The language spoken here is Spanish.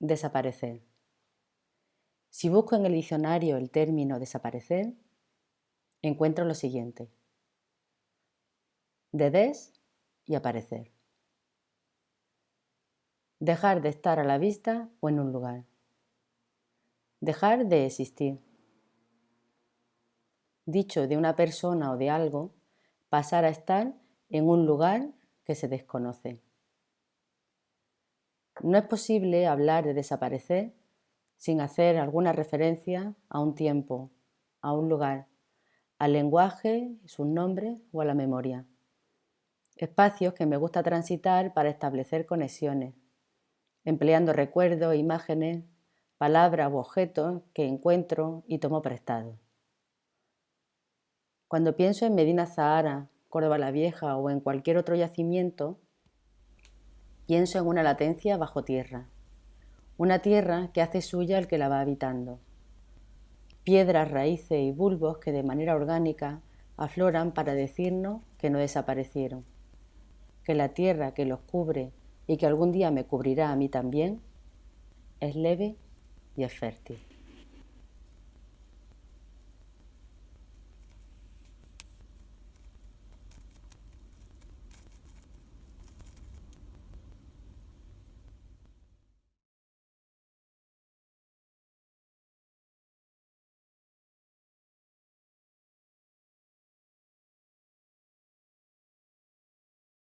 Desaparecer. Si busco en el diccionario el término desaparecer, encuentro lo siguiente. De des y aparecer. Dejar de estar a la vista o en un lugar. Dejar de existir. Dicho de una persona o de algo, pasar a estar en un lugar que se desconoce. No es posible hablar de desaparecer sin hacer alguna referencia a un tiempo, a un lugar, al lenguaje, sus nombres o a la memoria. Espacios que me gusta transitar para establecer conexiones, empleando recuerdos, imágenes, palabras u objetos que encuentro y tomo prestado. Cuando pienso en Medina Zahara, Córdoba la Vieja o en cualquier otro yacimiento, Pienso en una latencia bajo tierra, una tierra que hace suya el que la va habitando. Piedras, raíces y bulbos que de manera orgánica afloran para decirnos que no desaparecieron, que la tierra que los cubre y que algún día me cubrirá a mí también, es leve y es fértil.